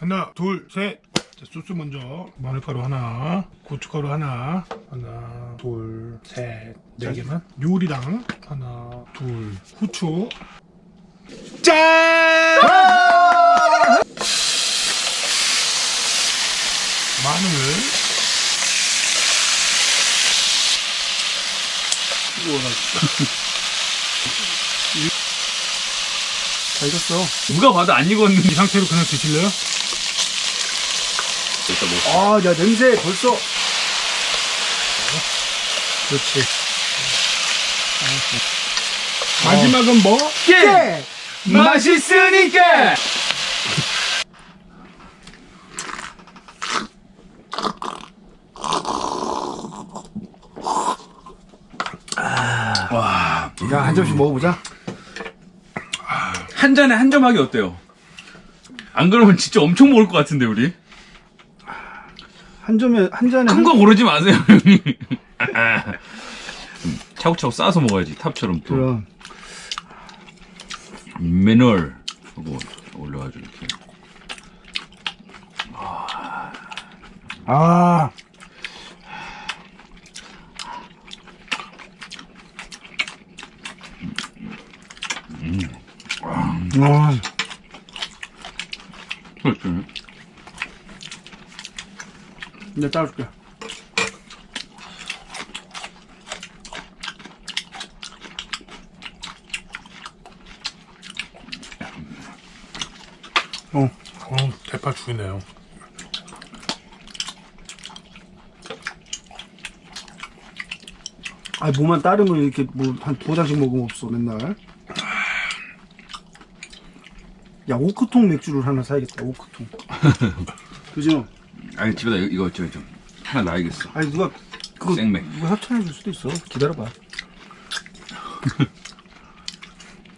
하나, 둘, 셋. 자, 소스 먼저. 마늘가루 하나, 고춧가루 하나, 하나, 둘, 셋, 네 개만. 요리랑 하나, 둘, 후추. 짠! 마늘. 잘 익었어. 누가 봐도 안 익었는데 이 상태로 그냥 드실래요? 일단 뭐 아, 야, 냄새 벌써. 그렇지. 마지막은 뭐? 예! 맛있으니까 야, 한 점씩 먹어보자. 한 잔에 한 점 하기 어때요? 안 그러면 진짜 엄청 먹을 것 같은데 우리 한 점에, 한 잔에. 큰 한... 거 고르지 마세요 형님 음, 차곡차곡 싸서 먹어야지 탑처럼 또 그럼. 미네랄 하고 올려가지고 이렇게 아. 음. 그렇죠 내가 따줄게. 어, 어, 대파 죽이네요. 아니, 뭐만 따르면 이렇게 뭐, 한 두 잔씩 먹으면 없어, 맨날. 야, 오크통 맥주를 하나 사야겠다, 오크통. 그죠? 아니 집에다 이거, 이거 저, 저 하나 놔야겠어 아니, 누가, 그거, 생맥. 누가 협찬해 줄 수도 있어. 기다려봐.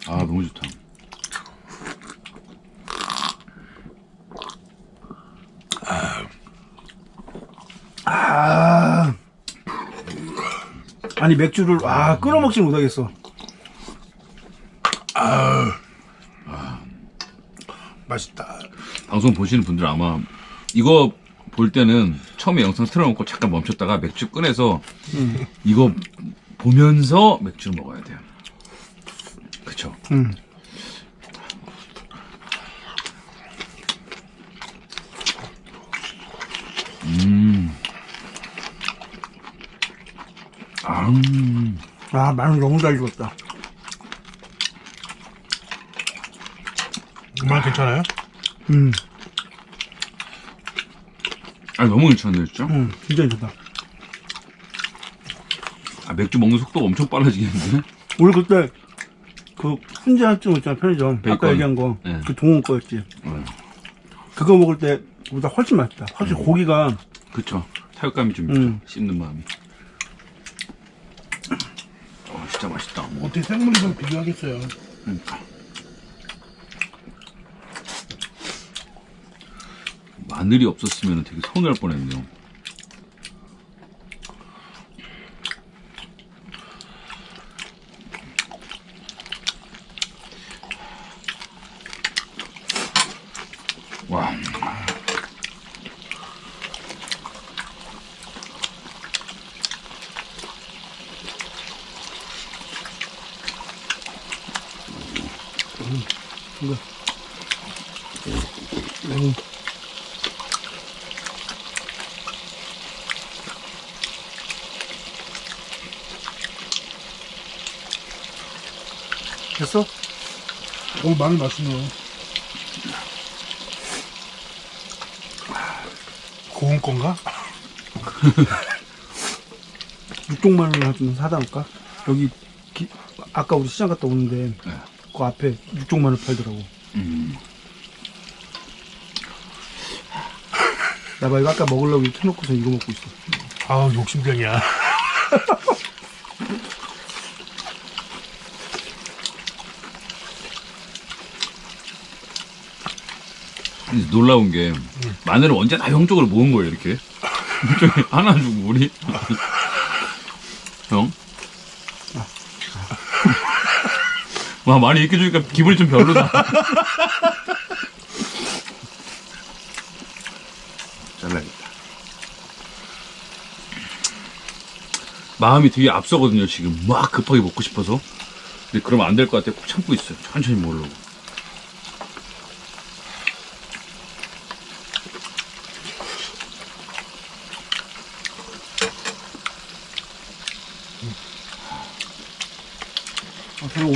아 너무 좋다 아. 아니, 맥주를, 아, 끊어 먹지 못하겠어. 맛있다. 방송 보시는 분들 아마 이거 볼 때는 처음에 영상 틀어놓고 잠깐 멈췄다가 맥주 꺼내서 이거 보면서 맥주를 먹어야 돼요. 그쵸? 음. 아, 음. 아, 마늘 너무 잘 익었다. 정말 괜찮아요? 음, 아 너무 괜찮네요, 진짜. 음, 진짜 좋다. 아, 맥주 먹는 속도가 엄청 빨라지겠는데? 우리 그때 그 훈제 할증 있잖아 편의점 아까 베이컨. 얘기한 거그 네. 동원 거였지 네. 그거 먹을 때보다 훨씬 맛있다 확실히 고기가 그쵸. 타격감이 좀 음. 있죠. 씹는 마음이. 어, 진짜 맛있다. 뭐. 어떻게 생물이랑 비교하겠어요? 그러니까. 마늘이 없었으면 되게 서운할 뻔했네요. 와. 이거 됐어? 오, 마늘 맛있네요. 고운 건가? 육종 마늘 좀 사다 놓을까? 여기 기- 아까 우리 시장 갔다 오는데 네. 그 앞에 육종 마늘 팔더라고 음. 나봐 이거 아까 먹으려고 이렇게 해놓고서 이거 먹고 있어 아 욕심병이야. 놀라운 게 마늘을 언제 다 형 쪽으로 모은 거예요 이렇게 저기 하나 주고 우리 형? 와 많이 이렇게 주니까 기분이 좀 별로다 잘라야겠다. 마음이 되게 앞서거든요, 지금. 막 급하게 먹고 싶어서. 근데 그러면 안 될 것 같아. 꼭 참고 있어요. 천천히 먹으려고.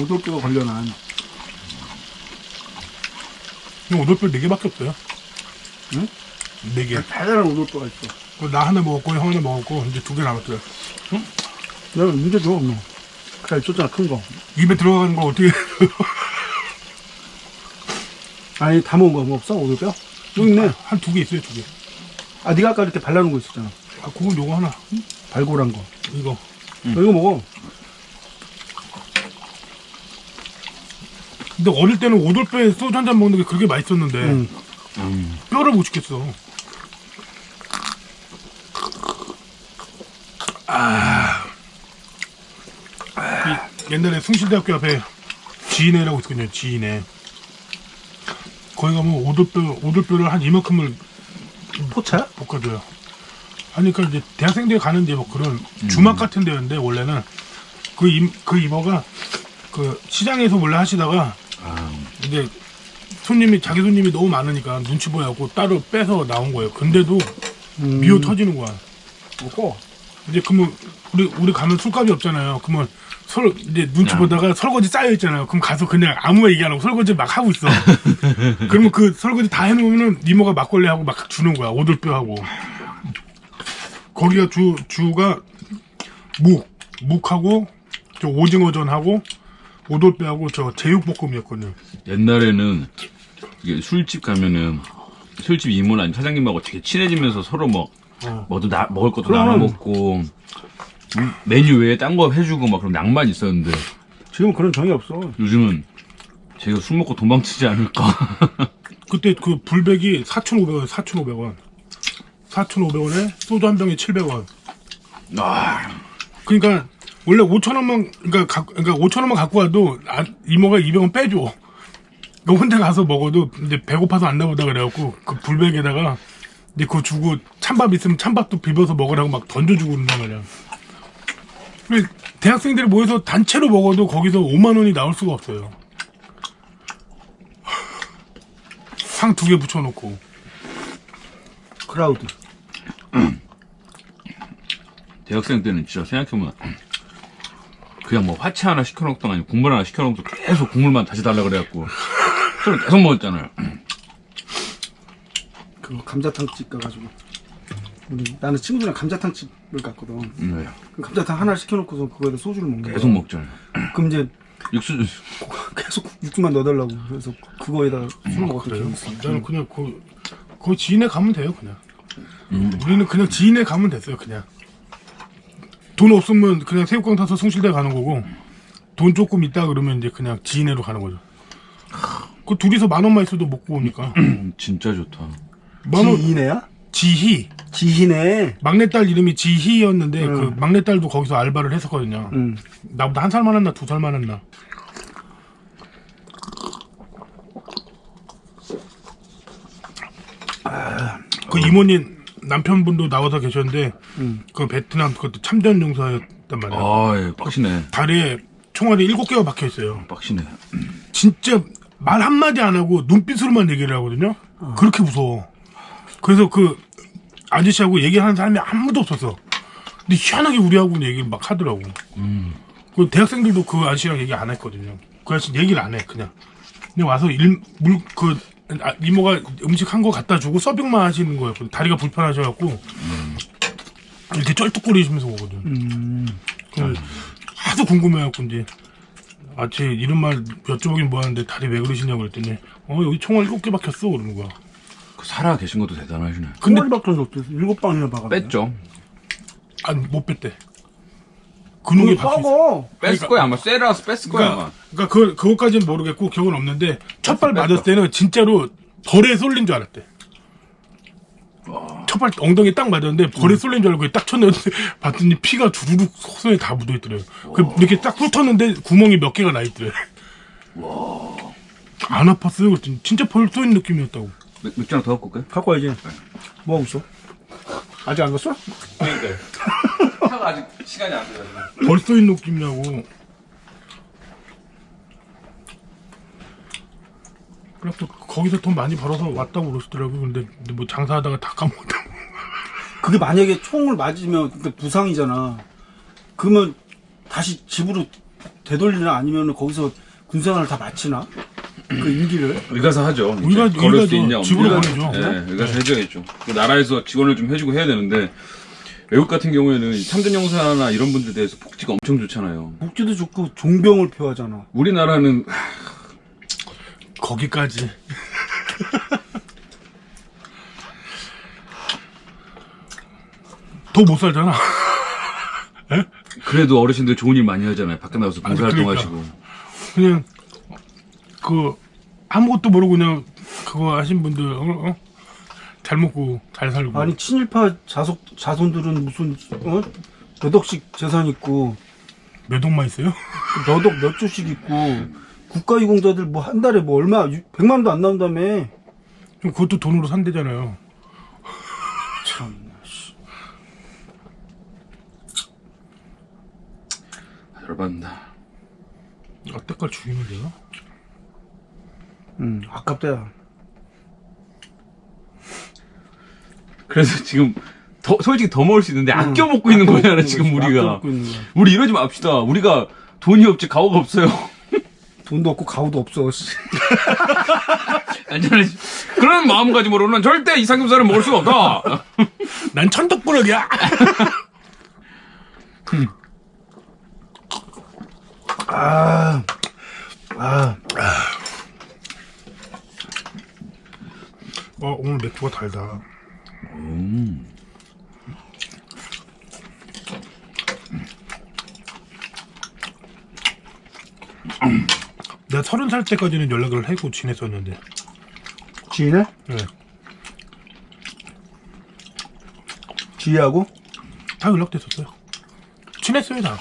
오돌뼈가 걸려나. 이거 오돌뼈 4개밖에 없어요. 응? 4개. 달달한 오돌뼈가 있어. 그나 하나 먹었고, 형 하나 먹었고, 이제 두 개 남았어요. 내가 문제 줘, 너. 그래, 줬잖아, 큰 거. 입에 들어가는 거 어떻게. 아니, 다 먹은 거뭐 없어? 오돌뼈? 여기 있네. 한 두 개 있어요, 두 개. 아, 네가 아까 이렇게 발라놓은 거 있었잖아. 아, 그건 요거 하나. 발골한 거. 이거. 너 이거 먹어. 근데 어릴 때는 오돌뼈에 소주 한 잔 먹는 게 그렇게 맛있었는데, 응. 음. 뼈를 못 죽겠어. 아. 이 옛날에 숭실대학교 앞에 지인회라고 있거든요, 지인회. 거기 가면 오돌뼈, 오돌뼈를 한 이만큼을 포차야? 볶아줘요. 아니, 그러니까 이제 대학생들이 가는데 뭐 그런 주막 같은 데였는데, 원래는 그, 임, 그 이모가 그 시장에서 원래 하시다가 아, 이제 손님이 자기 손님이 너무 많으니까 눈치 보여갖고 따로 빼서 나온 거예요. 근데도 음. 미어 터지는 거야. 먹고. 이제 그러면 우리 우리 가면 술값이 없잖아요. 그러면 설 이제 눈치 야. 보다가 설거지 쌓여 있잖아요. 그럼 가서 그냥 아무 얘기 안 하고 설거지 막 하고 있어. 그러면 그 설거지 다 해놓으면은 이모가 막걸리 하고 막 주는 거야. 오돌뼈 하고. 거기가 주 주가 묵 묵하고 저 오징어전하고 오돌뼈하고 저 제육볶음이었거든요. 옛날에는 이게 술집 가면은 술집 이모나 아니면 사장님하고 되게 친해지면서 서로 뭐 어. 뭐도 나, 먹을 것도 그럼. 나눠 먹고 음, 메뉴 외에 딴 거 해주고 막 그런 낭만 있었는데 지금 그런 정이 없어. 요즘은 제가 술 먹고 도망치지 않을까 그때 그 불백이 4,500원, 4,500원. 4,500원에 소주 한 병에 700원. 아, 그러니까 원래 5,000원만 그러니까 가, 그러니까 5,000원만 갖고 와도 아, 이모가 200원 빼줘. 너 혼자 가서 먹어도 이제 배고파서 안 나보다 그래갖고 그 불백에다가 이제 그거 주고 찬밥 있으면 찬밥도 비벼서 먹으라고 막 던져주고 그런단 말이야. 근데 대학생들이 모여서 단체로 먹어도 거기서 5만 원이 나올 수가 없어요. 상 두 개 붙여놓고. 클라우드. 대학생 때는 진짜 생각해보면 그냥 뭐 화채 하나 시켜놓던 아니 국물 하나 시켜놓고 계속 국물만 다시 달라 그래갖고 술을 계속 먹었잖아요 그거 감자탕집 가가지고. 우리, 나는 친구들이랑 감자탕집을 갔거든. 네, 그 감자탕 하나 시켜놓고서 그거에다 소주를 먹는 거야. 계속 먹잖아요 그럼 이제 육수 계속 육수만 넣어달라고. 그래서 그거에다가 술을 먹었던 기억이 있어. 나는 그냥 그, 그 지인에 가면 돼요, 그냥. 음. 우리는 그냥 지인에 가면 됐어요, 그냥. 돈 없으면 그냥 새우깡 타서 숭실대 가는 거고, 돈 조금 있다 그러면 이제 그냥 지인회로 가는 거죠. 그 둘이서 만 원만 있어도 먹고 오니까. 음, 진짜 좋다 만 원, 지희네야? 지희. 지희네. 막내딸 이름이 지희였는데, 응. 그 막내딸도 거기서 알바를 했었거든요. 응. 나보다 한 살 많았나, 두 살 많았나. 그 이모님 남편분도 나와서 계셨는데 응. 그 베트남 그것도 참전 용사였단 말이야. 아 예, 빡시네 다리에 총알이 일곱 개가 박혀 있어요. 빡시네 진짜 말 한마디 안 하고 눈빛으로만 얘기를 하거든요. 그렇게 무서워. 그래서 그 아저씨하고 얘기하는 사람이 아무도 없었어. 근데 희한하게 우리하고 얘기를 막 하더라고. 그 대학생들도 그 아저씨랑 얘기 안 했거든요. 그 아저씨 얘기를 안 해, 그냥. 그냥 와서 일, 물, 그, 아, 이모가 음식 한 거 갖다 주고 서빙만 하시는 거였거든. 다리가 불편하셔갖고. 이렇게 쩔뚝거리시면서 오거든. 음. 그 하도 궁금해갖고 이제 아, 제 이런 말 여쭤보긴 뭐하는데 다리 왜 그러시냐고 그랬더니 어 여기 총알 일곱 개 박혔어 그러는 거야 그 살아 계신 것도 대단하시네 근데 근데 밖에 없어. 일곱 방이나 박아. 뺐죠 아니 못 뺐대 근육이 박혀있어 썩어. 뺐을 거야 아마 쎄라서 뺐을 거야 그러니까, 아마 그러니까 그, 그것까지는 모르겠고 기억은 없는데 첫 발. 맞았을 때는 진짜로 벌에 쏠린 줄 알았대 첫 발 엉덩이 딱 맞았는데 벌에 쏠린 줄 알고 딱 쳤는데 봤더니 피가 주르륵 손에 다 묻어있더래요 그 이렇게 딱 훑었는데 구멍이 몇 개가 나있더래 안 아팠어요 그랬더니 진짜 벌 쏘인 느낌이었다고 맥- 맥주 하나 더 갖고 올까요? 갖고 와야지. 뭐 하고 있어? 아직 안 갔어? 그러니까요. 차가 아직 시간이 안 돼요. 벌써 인 느낌이냐고. 그래서 거기서 돈 많이 벌어서 왔다고 그러시더라고요. 근데, 근데 뭐 장사하다가 다 까먹었다고. 그게 만약에 총을 맞으면 그때 부상이잖아. 그러면 다시 집으로 되돌리나 아니면 거기서 군생활을 다 마치나? 그 임기를? 의가사 하죠. 의가- 걸을 의가죠. 수 있냐 집으로. 보내죠. 네, 의가사 해줘야죠. 그 나라에서 지원을 좀 해주고 해야 되는데 외국 같은 경우에는 참전용사나 이런 분들에 대해서 복지가 엄청 좋잖아요. 복지도 좋고 종병을 표하잖아. 우리나라는 거기까지. 더 못 살잖아. 그래도 어르신들 좋은 일 많이 하잖아요. 밖에 나가서 봉사활동하시고. 그냥, 그, 아무것도 모르고 그냥 그거 하신 분들, 어? 어? 잘 먹고 잘 살고. 아니 친일파 자속 자손들은 무슨 어? 몇 억씩 재산 있고 몇 억만 있어요? 몇 억 몇 조씩 있고 국가유공자들 뭐 한 달에 뭐 얼마 100만 원도 안 나온다며. 그럼 그것도 돈으로 산대잖아요. 참. 열받는다. 아, 때깔 죽이면 되나? 음, 아깝다. 그래서 지금 더, 솔직히 더 먹을 수 있는데 아껴 먹고 있는 거잖아 지금 아껴 우리가. 먹고 있는 거야. 우리 이러지 맙시다. 우리가 돈이 없지 가오가 없어요. 돈도 없고 가오도 없어. 씨. 안전해. 그런 마음가짐으로는 절대 이 삼겹살을 먹을 수가 없다. 난 천덕꾸러기야! 아, 아, 어, 오늘 맥주가 달다. 내가 서른 살 때까지는 연락을 하고 지냈었는데. 지인해? 네. 지희하고? 다 연락됐었어요. 친했어요, 다.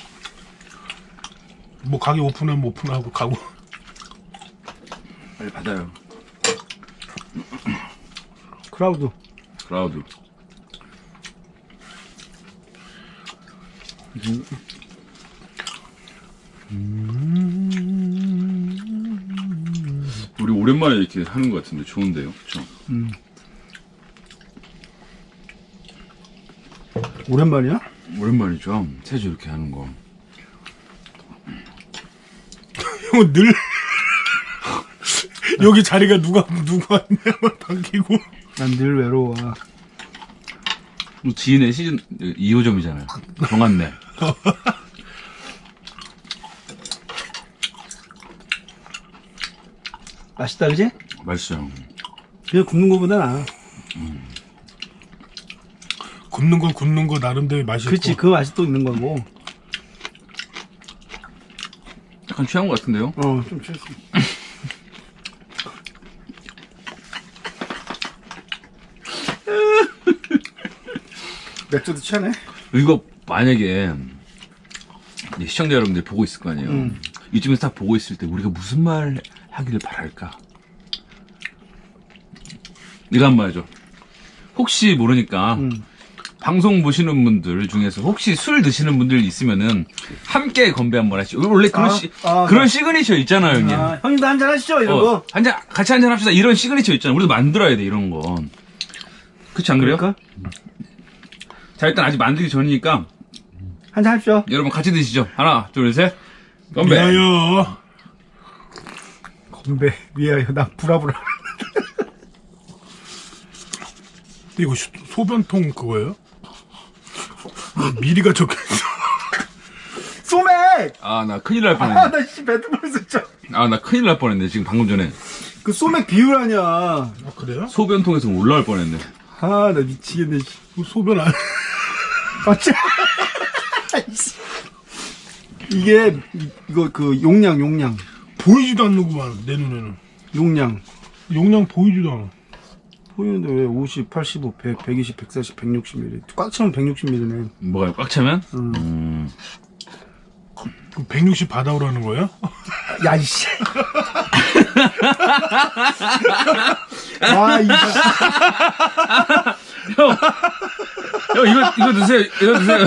뭐, 가게 오픈하면 오픈하고 가고. 빨리 받아요. 클라우드. 클라우드. 우리 오랜만에 이렇게 하는 것 같은데 좋은데요, 그렇죠? 오랜만이야? 오랜만이죠. 세주 이렇게 하는 거. 형은 늘, 여기 자리가 누가, 누가 있냐고 당기고. 난 늘 외로워. 지인의 시즌 2호점이잖아요. 정한네. 맛있다, 그지? 맛있어요. 그냥 굽는 거보다 나아. 굽는 거, 굽는 거 나름대로 맛이 그치, 있고. 그 맛이 또 있는 거고. 약간 취한 것 같은데요? 어, 좀 취했어. 맥주도 취하네. 이거 만약에 시청자 여러분들 보고 있을 거 아니에요. 음. 이쯤에서 딱 보고 있을 때 우리가 무슨 말 하기를 바랄까? 이거 한번 하죠. 혹시 모르니까 음. 방송 보시는 분들 중에서 혹시 술 드시는 분들 있으면은 함께 건배 한번 하시죠. 원래 그런 아, 시, 아, 그런 시그니처 있잖아요, 형님. 아, 형님도 한잔 하시죠, 이런 어, 거. 한잔 같이 한잔 합시다. 이런 시그니처 있잖아요. 우리도 만들어야 돼 이런 거. 그렇지 안 그래요? 그럴까? 자 일단 아직 만들기 전이니까 한잔 합시오. 여러분 같이 드시죠. 하나, 둘, 셋. 건배. 미안해요. 건배, 위하여, 나 부라부라. 이거 시- 소변통 그거예요? 미리가 적혀있어. 소맥! 아, 나 큰일 날 아, 뻔했네. 나 씨, 배트볼 진짜. 아, 나 큰일 날 뻔했네. 지금 방금 전에. 그 소맥 비율 아니야. 아, 그래요? 소변통에서 올라올 뻔했네. 아, 나 미치겠네, 씨. 그 소변 안, 이게, 이- 이거 그 용량, 용량. 보이지도 않는구만, 내 눈에는. 용량. 용량 보이지도 않아. 보이는데 왜 50, 85, 100, 120, 140, 160mm. 꽉 차면 160mm네. 뭐가요? 꽉 차면? 음. 음. 그럼 160 받아오라는 거예요? 야, 이씨. 와, 이, 형, 형 이거 이거 드세요. 이거 드세요.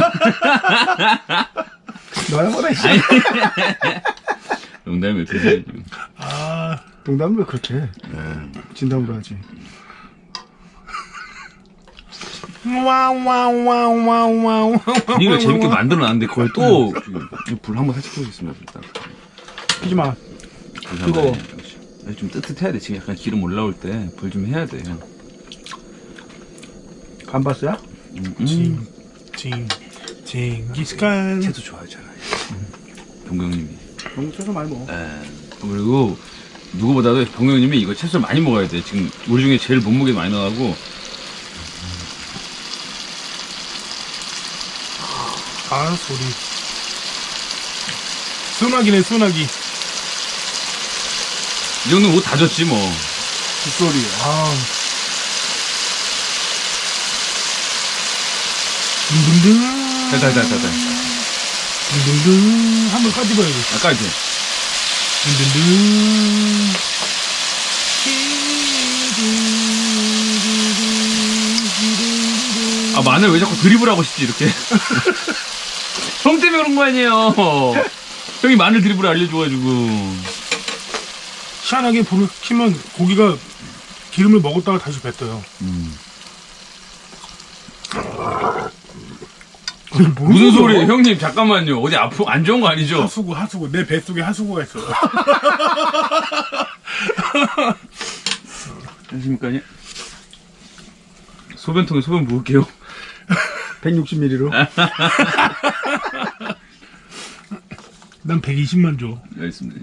너야 뭐라 씨. 농담이에요. 드세요. 지금. 아, 농담을 왜 그렇게 해? 진담으로 하지. 와와와와와와. 이거 재밌게 만들어놨는데 그걸 또 불 한번 살짝 켜보겠습니다. 일단. 피지 마. 불 뜨거워. 좀 뜨뜻해야 돼. 지금 약간 기름 올라올 때 불 좀 해야 돼. 형. 감바스야? 음, 음. 징, 징, 징기스칸. 채도 좋아하잖아요. 동경님이. 너무 쳐서 많이 먹어. 에, 그리고 누구보다도 동경님이 이거 채소를 많이 먹어야 돼. 지금 우리 중에 제일 몸무게 많이 나가고 아, 소리. 소나기네, 소나기. 이 정도면 옷다 졌지 뭐. 뒷소리. 아, 둥둥둥. 자자자자자. 둥둥둥. 한번 까집어야지. 아까 이제 둥둥둥. 아 마늘 왜 자꾸 드리블하고 싶지 이렇게. 형 때문에 그런 거 아니에요. 형이 마늘 드리블 알려줘가지고. 희한하게 불을 키면 고기가 기름을 먹었다가 다시 뱉어요. 음. 아니, 뭔 무슨? 소리예요, 형님? 잠깐만요. 어디 아프 안 좋은 거 아니죠? 하수구, 하수구. 내 뱃속에 하수구가 있어. 안녕하십니까? 소변통에 소변 부을게요. 160ml로. 난 120만 줘. 알겠습니다.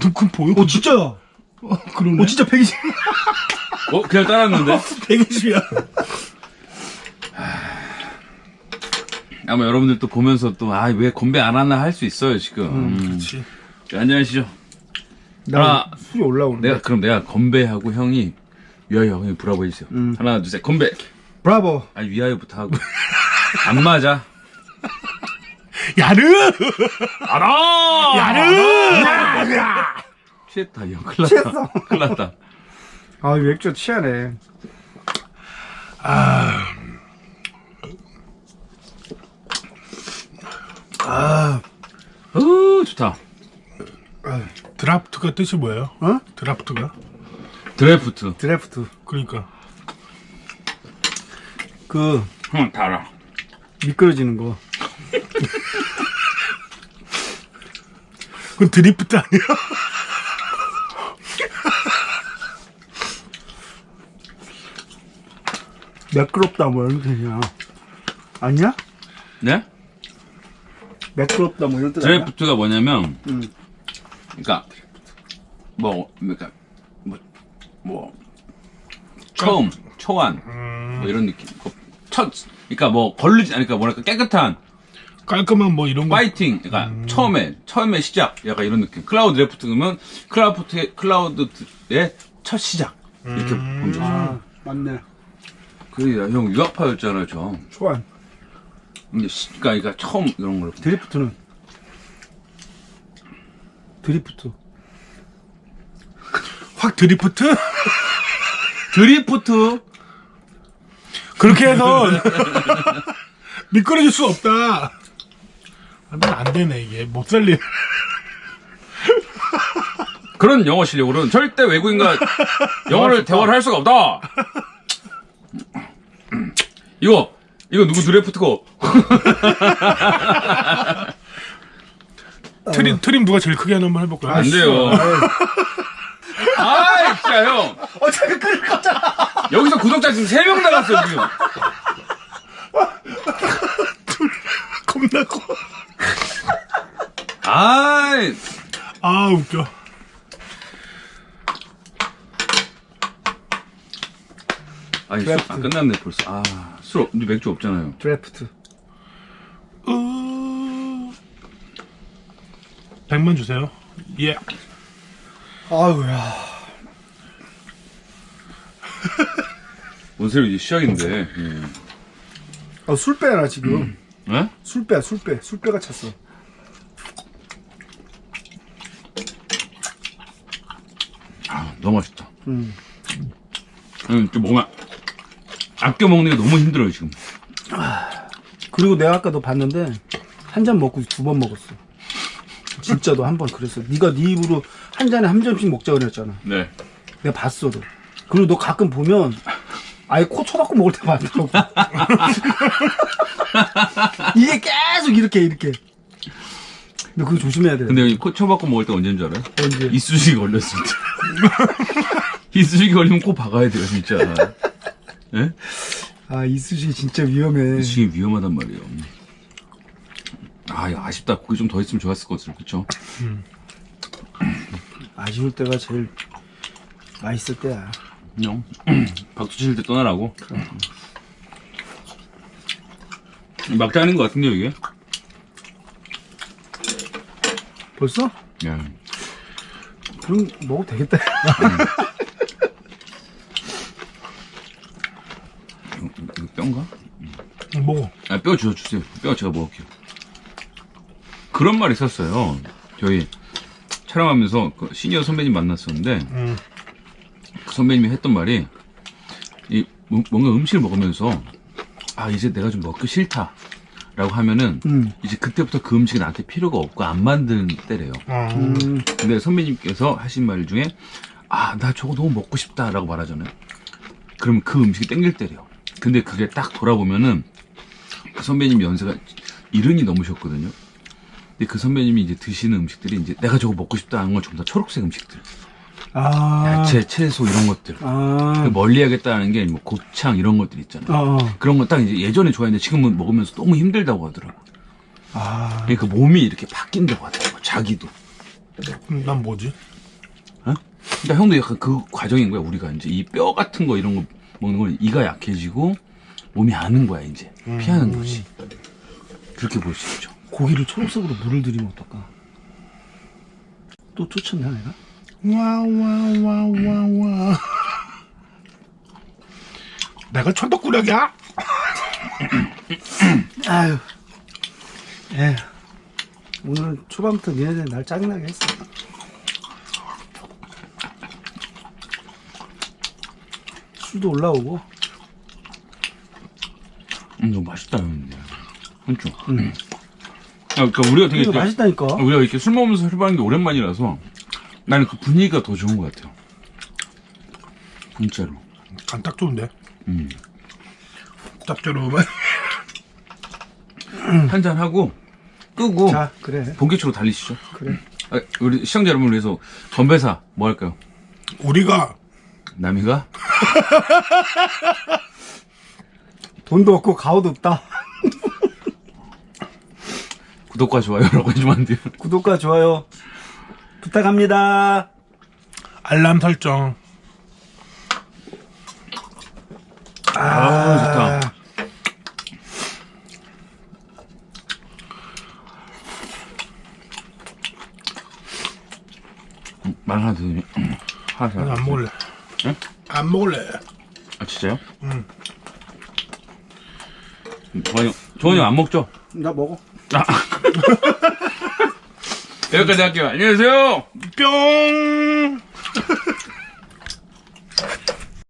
너 그럼 보여? 오, 진짜야. 어, 그러네. 오, 진짜 120. 어, 그냥 따랐는데? 120이야. 아마 여러분들 또 보면서 또, 아, 왜 건배 안 하나 할 수 있어요, 지금. 음. 그렇지. 자, 안녕하시죠? 나 하나, 술이 올라오는데. 내가, 그럼 내가 건배하고 형이, 위하여, 형이 브라보 해주세요. 음. 하나, 둘, 셋, 건배! 브라보. 아, 위하여부터 하고. 안 맞아. 야르! 알아! 야르! 취했다, 이 형. 큰일 났다. 큰일 났다. 아, 이 맥주 취하네. 아. 어, 좋다. 드라프트가 뜻이 뭐예요? 어? 드라프트가? 드래프트. 드래프트. 그러니까. 그, 형, 다 알아. 미끄러지는 거. 그건 드리프트 아니야? 매끄럽다, 뭐 이런 뜻이야. 아니야? 네? 매끄럽다, 뭐 이런 뜻? 드래프트가 뭐냐면, 음. 그러니까 뭐 그러니까 뭐, 뭐 처음 초안 뭐 이런 느낌. 그첫 그러니까 뭐 걸리지 않으니까 뭐랄까 깨끗한 깔끔한 뭐 이런 거. 파이팅. 그러니까 처음에 처음에 시작 약간 이런 느낌. 클라우드 드래프트 그러면 클라우드 클라우드의 첫 시작 이렇게 보는 거죠. 아, 맞네. 그래 형 유학파였잖아요 저. 초안. 근데 시, 그러니까, 그러니까 처음 이런 걸 드리프트는? 드리프트. 확 drift? drift 그렇게 해서 미끄러질 수 없다. 아, 난안 되네, 이게. 못 살리. 그런 영어 실력으로는 절대 외국인과 영어를 대화를 할 수가 없다. 이거 이거 누구 드래프트고? 트림, 트림 누가 제일 크게 하나 한번 해볼까요? 안 돼요. 아, 진짜 형. 어차피 끌 거잖아. 여기서 구독자 지금 3명 나갔어요, 지금. 겁나 커. 아이. 아, 웃겨. 아니, 술, 아, 끝났네, 벌써. 아, 술, 없, 맥주 없잖아요. 드래프트. 어... 100만 주세요. 예. 아우야. 원세로 이제 시작인데. 예. 아, 술 빼라, 지금. 예? 술 빼, 술 빼. 술 빼가 찼어. 아, 너무 맛있다. 음. 응, 좀 뭔가 아껴 먹는 게 너무 힘들어요 지금. 그리고 내가 아까 너 봤는데 한 잔 먹고 두 번 먹었어. 진짜 너 한 번 그랬어. 네가 네 입으로 한 잔에 한 점씩 먹자 그랬잖아. 네. 내가 봤어, 너. 그리고 너 가끔 보면 아예 코 쳐박고 먹을 때 많더라고. 이게 계속 이렇게 이렇게. 너 그거 조심해야 돼. 근데 여기 코 쳐박고 먹을 때 언제인 줄 알아요? 언제? 이쑤시개 걸렸을 때. 이쑤시개 걸리면 코 박아야 돼요 진짜. 예? 아 이쑤시개 진짜 위험해. 이쑤시개 위험하단 말이에요. 아, 이거 아쉽다. 고기 좀 더 있으면 좋았을 것 같아요. 그쵸? 아쉬울 때가 제일 맛있을 때야. 그냥 박수 치실 때 떠나라고. 막자 하는 것 같은데요, 이게? 벌써? 야, 그럼 먹어도 되겠다. 이거 뼈인가? 먹어. 아, 뼈 주워 주세요. 뼈 제가 먹을게요. 그런 말이 있었어요. 저희 촬영하면서 그 시니어 선배님 만났었는데, 음. 그 선배님이 했던 말이, 이, 뭐- 뭔가 음식을 먹으면서, 아, 이제 내가 좀 먹기 싫다. 라고 하면은, 음. 이제 그때부터 그 음식이 나한테 필요가 없고 안 만드는 때래요. 어. 음. 근데 선배님께서 하신 말 중에, 아, 나 저거 너무 먹고 싶다. 라고 말하잖아요. 그러면 그 음식이 땡길 때래요. 근데 그게 딱 돌아보면은, 그 선배님 연세가 이른이 넘으셨거든요. 근데 그 선배님이 이제 드시는 음식들이 이제 내가 저거 먹고 싶다 하는 건 전부 다 초록색 음식들. 아. 야채, 채소 이런 것들. 아. 멀리 하겠다는 게뭐 곱창 이런 것들 있잖아요. 어. 어. 그런 거 딱 이제 예전에 좋아했는데 지금은 먹으면서 너무 힘들다고 하더라고. 아. 그러니까 몸이 이렇게 바뀐다고 하더라고. 자기도. 음, 난 뭐지? 어? 그러니까 형도 약간 그 과정인 거야. 우리가 이제 이 뼈 같은 거 이런 거 먹는 건 이가 약해지고 몸이 아는 거야 이제 피하는 거지. 그렇게 볼 수 있죠. 고기를 초록색으로 물을 들이면 어떨까? 또 쫓았나 내가? 와와와와와. 내가 천덕꾸락이야? 아유. 에. 오늘 초반부터 니네들 날 짜증나게 했어. 술도 올라오고. 음, 너무 맛있다 근데. 그렇죠. 아, 그러니까 우리가 되게 이거 맛있다니까. 우리가 이렇게 술 먹으면서 해보는 게 오랜만이라서 나는 그 분위기가 더 좋은 것 같아요. 진짜로. 간 딱 좋은데. 음. 짭조름한. 한잔 하고 끄고 자, 그래. 본격적으로 달리시죠. 그래. 아, 우리 시청자 여러분을 위해서 건배사 뭐 할까요? 우리가 남이가 돈도 없고 가오도 없다. 구독과 좋아요라고 해주면 안 돼요. 구독과 좋아요 부탁합니다. 알람 설정. 아, 좋다. 음, 말 하나 더 드려. 하나 더. 나안 먹을래. 응? 안 먹을래. 아, 진짜요? 응. 음, 조원이 형, 조원이 형안 먹죠? 나 먹어. 여기까지 할게요. 안녕히 계세요! 뿅.